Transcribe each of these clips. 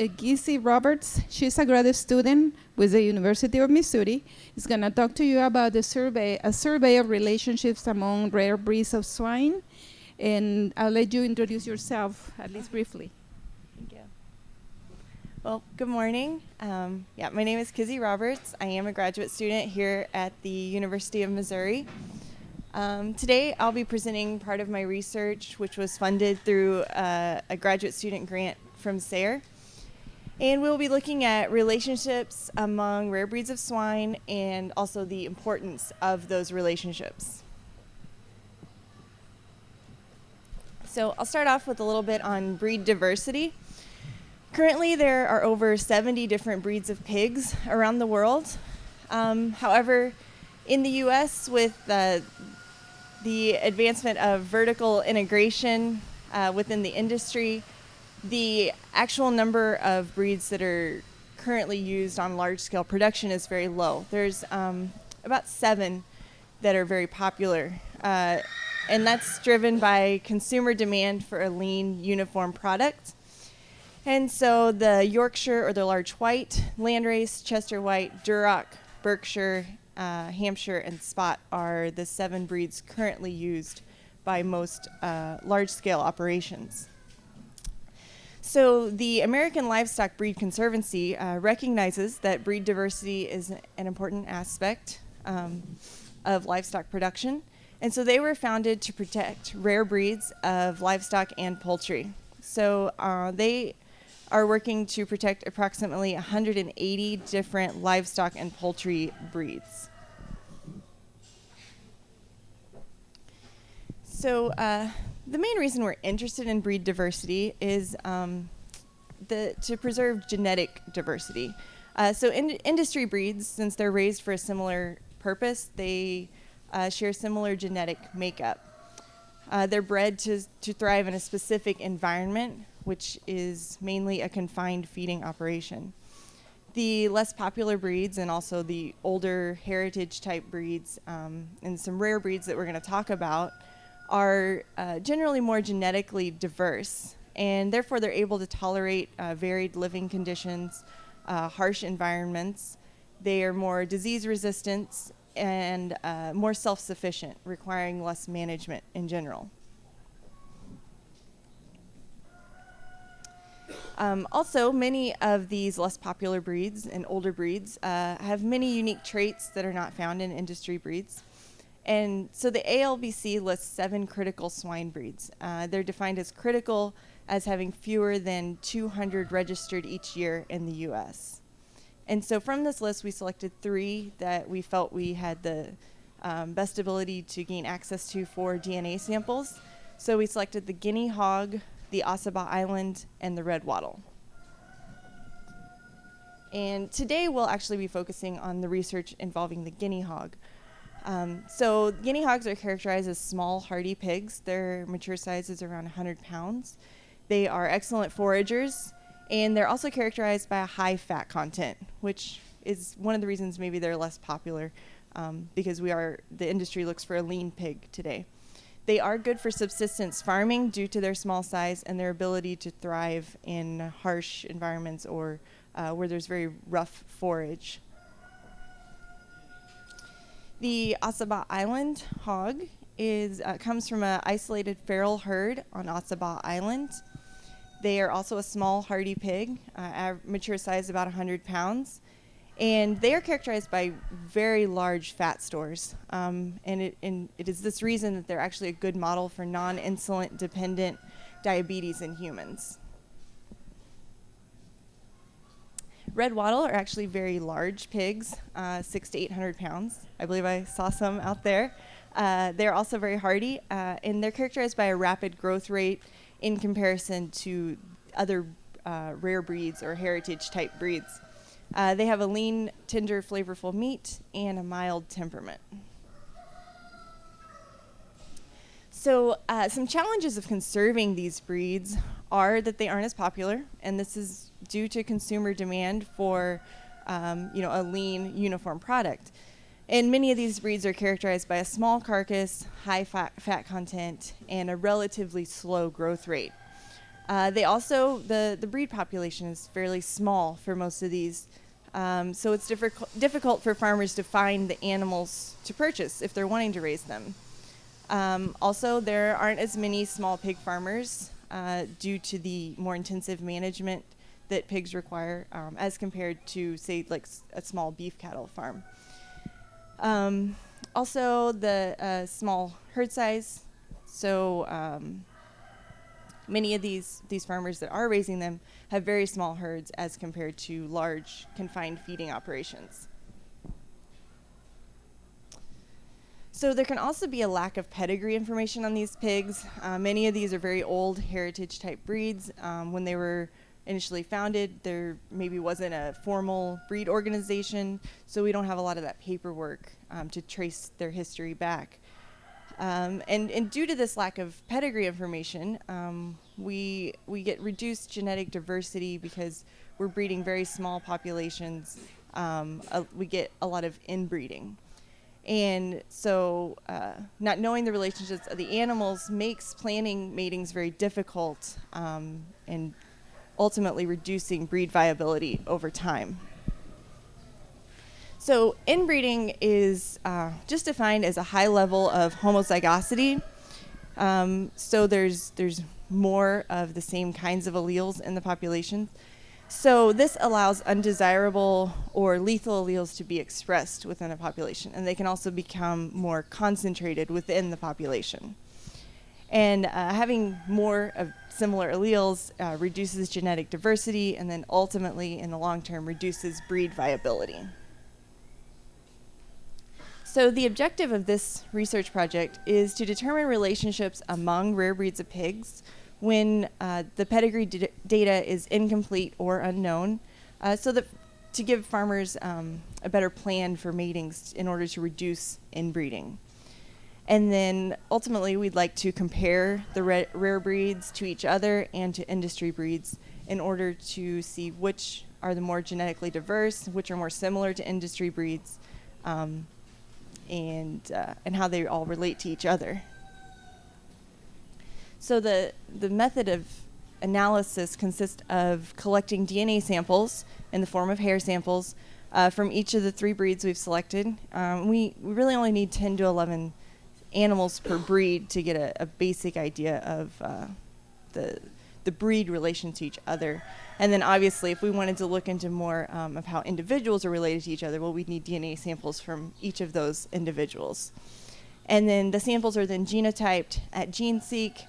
uh, Kizzy Roberts. She's a graduate student with the University of Missouri. She's going to talk to you about the survey, a survey of relationships among rare breeds of swine. And I'll let you introduce yourself, at least briefly. Thank you. Well, good morning. Um, yeah, my name is Kizzy Roberts. I am a graduate student here at the University of Missouri. Um, today, I'll be presenting part of my research, which was funded through uh, a graduate student grant from SARE. And we'll be looking at relationships among rare breeds of swine and also the importance of those relationships. So I'll start off with a little bit on breed diversity. Currently, there are over 70 different breeds of pigs around the world. Um, however, in the US, with uh, the advancement of vertical integration uh, within the industry, the actual number of breeds that are currently used on large scale production is very low. There's um, about seven that are very popular. Uh, and that's driven by consumer demand for a lean, uniform product. And so the Yorkshire or the large white, Landrace, Chester White, Duroc, Berkshire, uh, Hampshire, and Spot are the seven breeds currently used by most uh, large-scale operations. So the American Livestock Breed Conservancy uh, recognizes that breed diversity is an important aspect um, of livestock production. And so they were founded to protect rare breeds of livestock and poultry. So uh, they are working to protect approximately 180 different livestock and poultry breeds. So uh, the main reason we're interested in breed diversity is um, the, to preserve genetic diversity. Uh, so in industry breeds, since they're raised for a similar purpose, they uh, share similar genetic makeup. Uh, they're bred to, to thrive in a specific environment, which is mainly a confined feeding operation. The less popular breeds and also the older heritage type breeds um, and some rare breeds that we're going to talk about are uh, generally more genetically diverse, and therefore they're able to tolerate uh, varied living conditions, uh, harsh environments. They are more disease resistant and uh, more self-sufficient, requiring less management in general. Um, also, many of these less popular breeds and older breeds uh, have many unique traits that are not found in industry breeds. And so the ALBC lists seven critical swine breeds. Uh, they're defined as critical as having fewer than 200 registered each year in the US. And so from this list, we selected three that we felt we had the um, best ability to gain access to for DNA samples. So we selected the guinea hog, the Ossabaw Island, and the red wattle. And today we'll actually be focusing on the research involving the guinea hog. Um, so guinea hogs are characterized as small, hardy pigs. Their mature size is around 100 pounds. They are excellent foragers, and they're also characterized by a high fat content, which is one of the reasons maybe they're less popular um, because we are the industry looks for a lean pig today. They are good for subsistence farming due to their small size and their ability to thrive in harsh environments or uh, where there's very rough forage. The Ossabaw Island hog is uh, comes from an isolated feral herd on Ossabaw Island. They are also a small hardy pig, uh, mature size about 100 pounds. And they are characterized by very large fat stores. Um, and, it, and it is this reason that they're actually a good model for non-insulin dependent diabetes in humans. Red wattle are actually very large pigs, uh, six to 800 pounds. I believe I saw some out there. Uh, they're also very hardy, uh, and they're characterized by a rapid growth rate in comparison to other uh, rare breeds or heritage type breeds. Uh, they have a lean, tender, flavorful meat and a mild temperament. So uh, some challenges of conserving these breeds are that they aren't as popular, and this is due to consumer demand for um, you know, a lean, uniform product. And many of these breeds are characterized by a small carcass, high fat, fat content, and a relatively slow growth rate. Uh, they also the the breed population is fairly small for most of these, um, so it's difficult difficult for farmers to find the animals to purchase if they're wanting to raise them. Um, also, there aren't as many small pig farmers uh, due to the more intensive management that pigs require um, as compared to, say, like a small beef cattle farm. Um, also, the uh, small herd size. So um, many of these these farmers that are raising them have very small herds as compared to large confined feeding operations. So there can also be a lack of pedigree information on these pigs. Uh, many of these are very old heritage type breeds. Um, when they were initially founded, there maybe wasn't a formal breed organization, so we don't have a lot of that paperwork um, to trace their history back. Um, and, and due to this lack of pedigree information, um, we, we get reduced genetic diversity because we're breeding very small populations. Uh, we get a lot of inbreeding. And so, uh, not knowing the relationships of the animals makes planning matings very difficult um, and ultimately reducing breed viability over time. So, inbreeding is uh, just defined as a high level of homozygosity. Um, so, there's, there's more of the same kinds of alleles in the population. So, this allows undesirable or lethal alleles to be expressed within a population, and they can also become more concentrated within the population. And uh, having more of similar alleles uh, reduces genetic diversity and then ultimately, in the long term, reduces breed viability. So, the objective of this research project is to determine relationships among rare breeds of pigs when uh, the pedigree data is incomplete or unknown, uh, so that to give farmers um, a better plan for matings in order to reduce inbreeding. And then ultimately, we'd like to compare the ra- rare breeds to each other and to industry breeds in order to see which are the more genetically diverse, which are more similar to industry breeds, um, and uh, and how they all relate to each other. So the the method of analysis consists of collecting DNA samples in the form of hair samples uh, from each of the three breeds we've selected. Um, we, we really only need 10 to 11 animals per breed to get a, a basic idea of uh, the the breed relation to each other. And then obviously, if we wanted to look into more um, of how individuals are related to each other, well, we'd need DNA samples from each of those individuals. And then the samples are then genotyped at GeneSeek.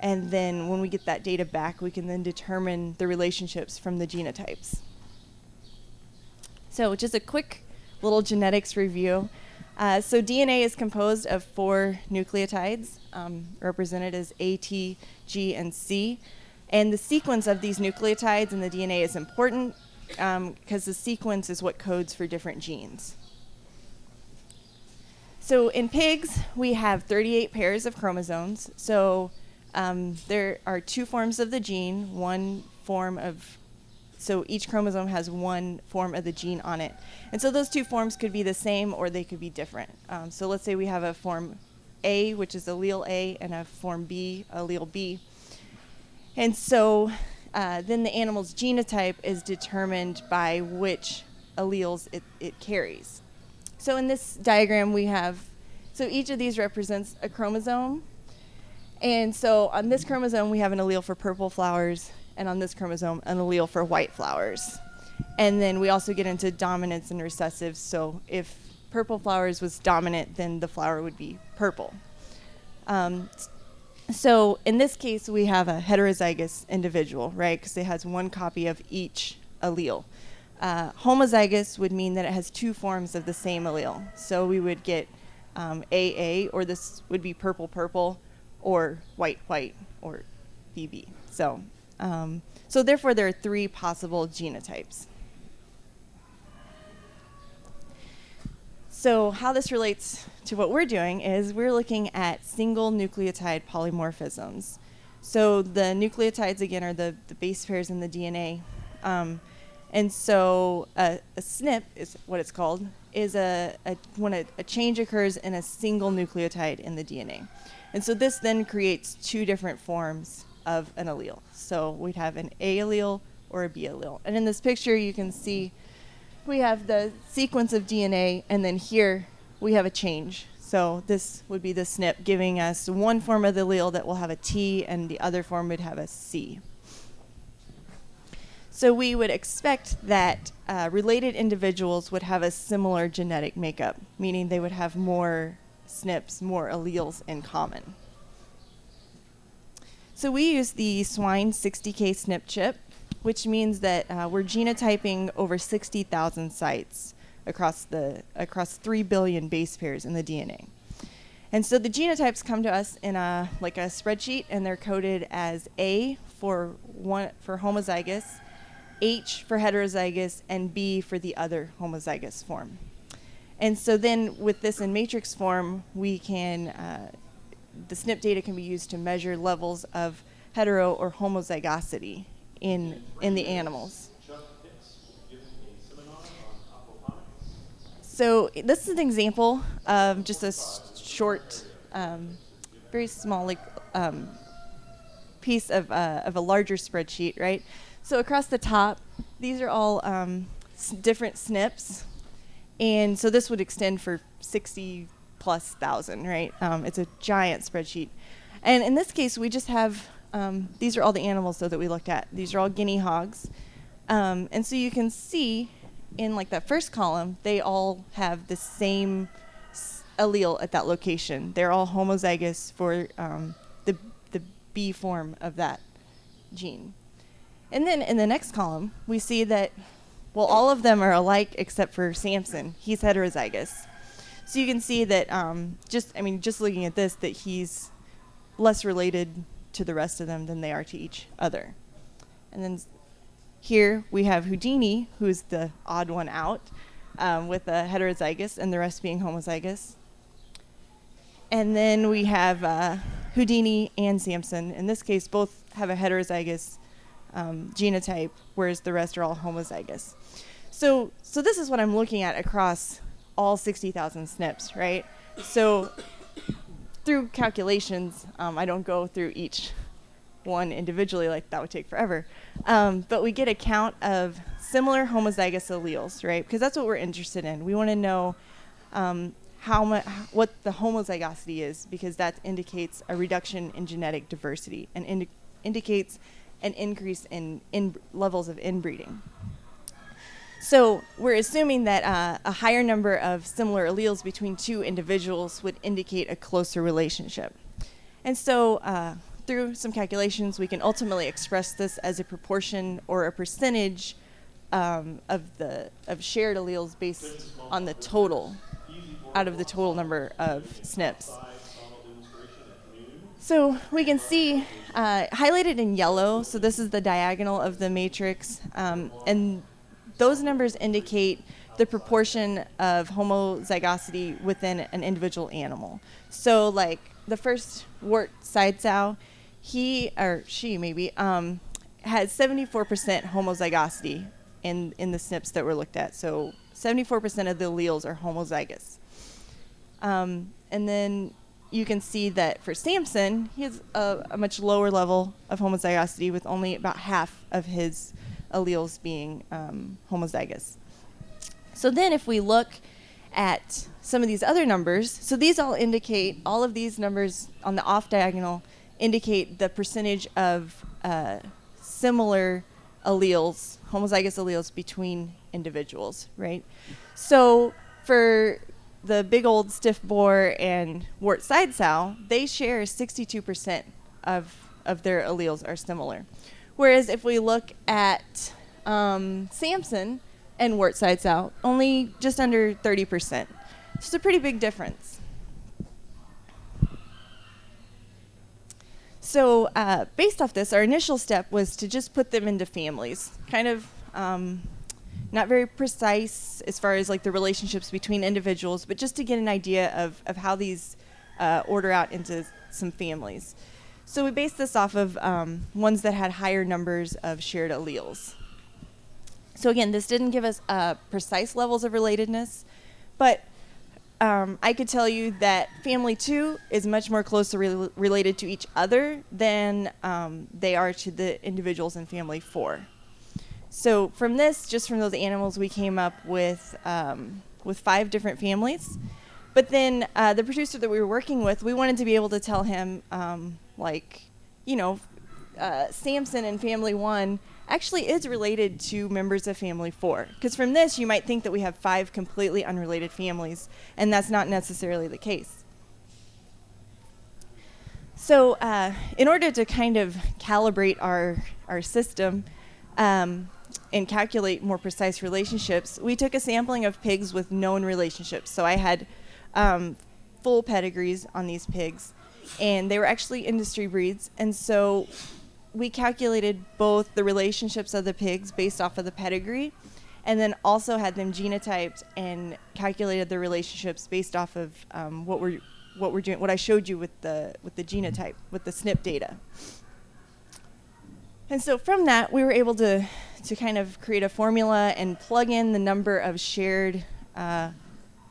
And then when we get that data back, we can then determine the relationships from the genotypes. So, just a quick little genetics review. Uh, so, DNA is composed of four nucleotides, um, represented as A, T, G, and C. And the sequence of these nucleotides in the DNA is important because um, the sequence is what codes for different genes. So, in pigs, we have 38 pairs of chromosomes. So, um, there are two forms of the gene, one form of so each chromosome has one form of the gene on it. And so those two forms could be the same or they could be different. Um, so let's say we have a form A, which is allele A, and a form B, allele B. And so uh, then the animal's genotype is determined by which alleles it, it carries. So in this diagram, we have, so each of these represents a chromosome. And so on this chromosome, we have an allele for purple flowers, and on this chromosome, an allele for white flowers. And then we also get into dominance and recessive. So if purple flowers was dominant, then the flower would be purple. Um, so in this case, we have a heterozygous individual, right? Because it has one copy of each allele. Uh, homozygous would mean that it has two forms of the same allele. So we would get um, AA, or this would be purple purple, or white white, or BB. So um, so therefore, there are three possible genotypes. So how this relates to what we're doing is we're looking at single nucleotide polymorphisms. So the nucleotides, again, are the, the base pairs in the DNA. Um, and so a, a, SNP is what it's called, is a, a when a, a change occurs in a single nucleotide in the DNA. And so this then creates two different forms of an allele. So we'd have an A allele or a B allele. And in this picture, you can see we have the sequence of DNA, and then here we have a change. So this would be the SNP giving us one form of the allele that will have a T, and the other form would have a C. So we would expect that uh, related individuals would have a similar genetic makeup, meaning they would have more SNPs, more alleles in common. So we use the Swine 60K SNP chip, which means that uh, we're genotyping over 60,000 sites across the across 3 billion base pairs in the DNA. And so the genotypes come to us in a like a spreadsheet, and they're coded as A for one for homozygous, H for heterozygous, and B for the other homozygous form. And so then with this in matrix form, we can, uh, the SNP data can be used to measure levels of hetero or homozygosity in, in the animals. So this is an example of just a short, um, very small like um, piece of, uh, of a larger spreadsheet, right? So across the top, these are all um, different SNPs. And so this would extend for 60 plus thousand, right? Um, it's a giant spreadsheet. And in this case, we just have, um, these are all the animals though that we looked at. These are all guinea hogs. Um, and so you can see in like that first column, they all have the same allele at that location. They're all homozygous for um, the, the B form of that gene. And then in the next column, we see that, well, all of them are alike except for Samson. He's heterozygous. So you can see that um, just, I mean, just looking at this, that he's less related to the rest of them than they are to each other. And then here we have Houdini, who's the odd one out, um, with a heterozygous, and the rest being homozygous. And then we have uh, Houdini and Samson. In this case, both have a heterozygous um, genotype, whereas the rest are all homozygous. So, so this is what I'm looking at across all 60,000 SNPs, right? So through calculations, um, I don't go through each one individually, like that would take forever. Um, but we get a count of similar homozygous alleles, right? Because that's what we're interested in. We want to know um, how much, what the homozygosity is, because that indicates a reduction in genetic diversity and indi indicates an increase in, in levels of inbreeding. So we're assuming that uh, a higher number of similar alleles between two individuals would indicate a closer relationship. And so uh, through some calculations, we can ultimately express this as a proportion or a percentage um, of the of shared alleles based on the total out of the total number of SNPs. So we can see uh, highlighted in yellow, so this is the diagonal of the matrix, um, and those numbers indicate the proportion of homozygosity within an individual animal. So like the first wart side sow, he, or she maybe, um, had 74% homozygosity in, in the SNPs that were looked at. So 74% of the alleles are homozygous. Um, and then you can see that for Samson, he has a, a, much lower level of homozygosity with only about half of his alleles being um, homozygous. So then if we look at some of these other numbers, so these all indicate, all of these numbers on the off diagonal indicate the percentage of uh, similar alleles, homozygous alleles between individuals, right? So for the big old stiff boar and wart side sow, they share 62% of, of their alleles are similar. Whereas if we look at um, Samson and wart side sow, only just under 30%. It's a pretty big difference. So uh, based off this, our initial step was to just put them into families, kind of um, not very precise as far as like the relationships between individuals, but just to get an idea of, of how these uh, order out into some families. So we based this off of um, ones that had higher numbers of shared alleles. So again, this didn't give us uh, precise levels of relatedness, but um, I could tell you that family two is much more closely rel related to each other than um, they are to the individuals in family four. So from this, just from those animals, we came up with um, with five different families. But then uh, the producer that we were working with, we wanted to be able to tell him, um, like, you know, uh, Samson in Family One actually is related to members of Family Four. Because from this, you might think that we have five completely unrelated families, and that's not necessarily the case. So, uh, in order to kind of calibrate our our system um, and calculate more precise relationships, we took a sampling of pigs with known relationships. So I had um, full pedigrees on these pigs, and they were actually industry breeds. And so we calculated both the relationships of the pigs based off of the pedigree, and then also had them genotyped and calculated the relationships based off of um, what we're what we're doing, what I showed you with the with the genotype, with the SNP data. And so from that, we were able to to kind of create a formula and plug in the number of shared uh,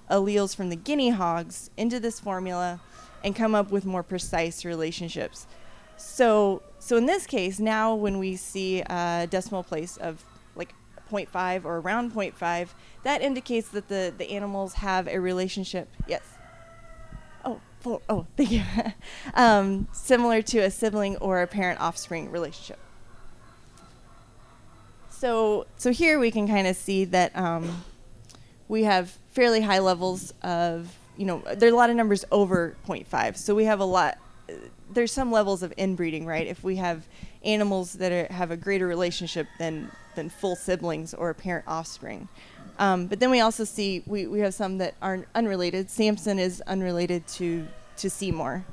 alleles from the guinea hogs into this formula and come up with more precise relationships. So, so in this case, now when we see a decimal place of like 0.5 or around 0.5, that indicates that the, the animals have a relationship. Yes. Oh, for, oh, thank you. um, similar to a sibling or a parent-offspring relationship. So, so here we can kind of see that um, we have fairly high levels of, you know, there are a lot of numbers over 0.5. So we have a lot, there's some levels of inbreeding, right? If we have animals that are, have a greater relationship than, than full siblings or parent offspring. Um, but then we also see, we, we have some that are unrelated. Samson is unrelated to, to Seymour.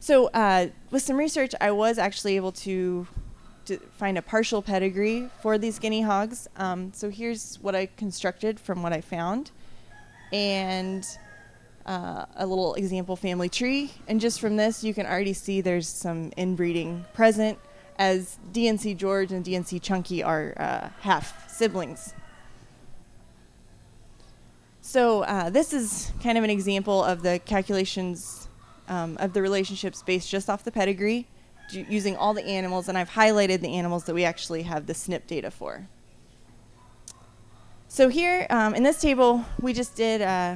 So uh, with some research, I was actually able to to find a partial pedigree for these guinea hogs. Um, so here's what I constructed from what I found. And uh, a little example family tree. And just from this, you can already see there's some inbreeding present as DNC George and DNC Chunky are uh, half siblings. So uh, this is kind of an example of the calculations um, of the relationships based just off the pedigree using all the animals, and I've highlighted the animals that we actually have the SNP data for. So here um, in this table, we just did uh,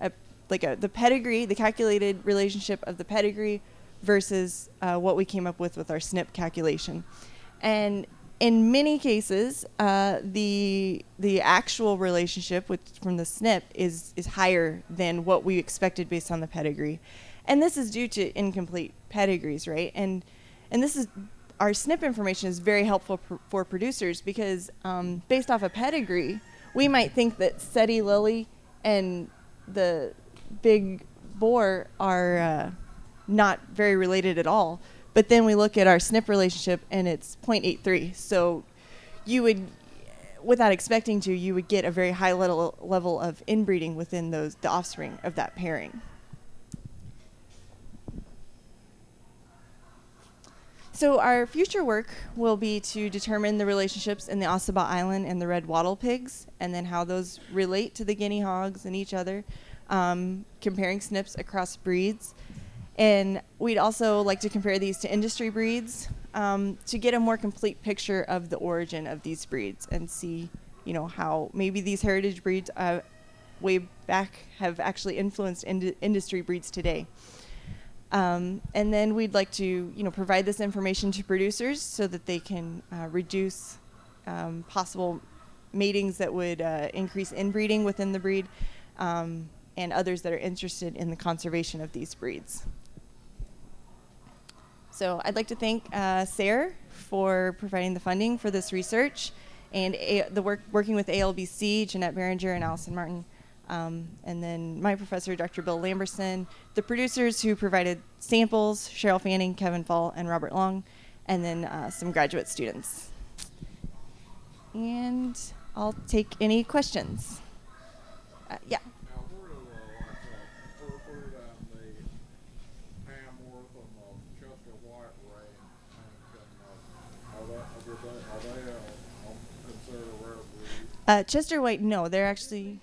a, like a, the pedigree, the calculated relationship of the pedigree versus uh, what we came up with with our SNP calculation. And in many cases, uh, the the actual relationship with from the SNP is is higher than what we expected based on the pedigree, and this is due to incomplete pedigrees, right? And and this is our SNP information is very helpful pr for producers because um, based off a pedigree, we might think that Seti Lily and the big boar are uh, not very related at all. But then we look at our SNP relationship and it's 0.83. So you would, without expecting to, you would get a very high level level of inbreeding within those the offspring of that pairing. So our future work will be to determine the relationships in the Ossabaw Island and the red wattle pigs, and then how those relate to the guinea hogs and each other, um, comparing SNPs across breeds. And we'd also like to compare these to industry breeds um, to get a more complete picture of the origin of these breeds and see, you know, how maybe these heritage breeds uh, way back have actually influenced ind industry breeds today. Um, and then we'd like to, you know, provide this information to producers so that they can uh, reduce um, possible matings that would uh, increase inbreeding within the breed, um, and others that are interested in the conservation of these breeds. So I'd like to thank uh, SARE for providing the funding for this research, and A the work working with ALBC, Jeannette Beranger and Allison Martin um, and then my professor, Dr. Bill Lamberson, the producers who provided samples, Cheryl Fanning, Kevin Fall, and Robert Long, and then uh, some graduate students. And I'll take any questions. Uh, yeah. Uh, Chester White, no, they're actually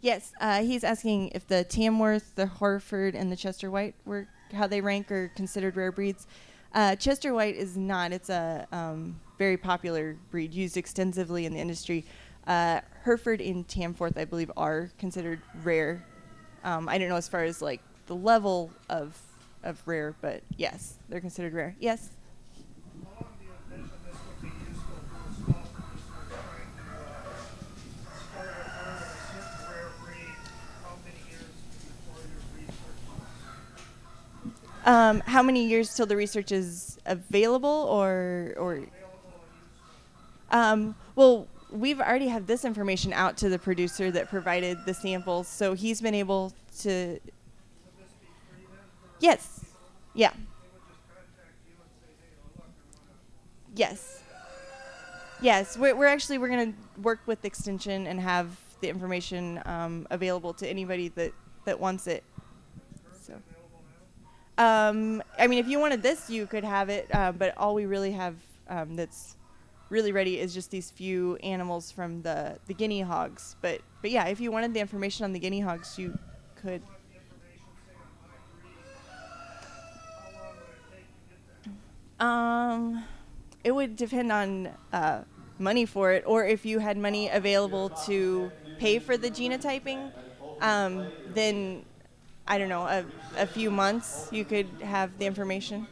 Yes, uh, he's asking if the Tamworth, the Hereford, and the Chester White were how they rank or considered rare breeds. Uh, Chester White is not. It's a um, very popular breed used extensively in the industry. Uh, Hereford and Tamworth, I believe, are considered rare. Um, I don't know as far as like the level of of rare, but yes, they're considered rare. Yes. Um, how many years till the research is available, or or? Um, well, we've already had this information out to the producer that provided the samples, so he's been able to. Yes. Yeah. to Yes. Yes. We're, we're actually we're gonna work with Extension and have the information um, available to anybody that that wants it. Um, I mean, if you wanted this, you could have it, uh, but all we really have um, that's really ready is just these few animals from the, the guinea hogs. But but yeah, if you wanted the information on the guinea hogs, you could. Um, it would depend on uh, money for it, or if you had money available to pay for the genotyping, um, then I don't know, a, a few months you could have the information.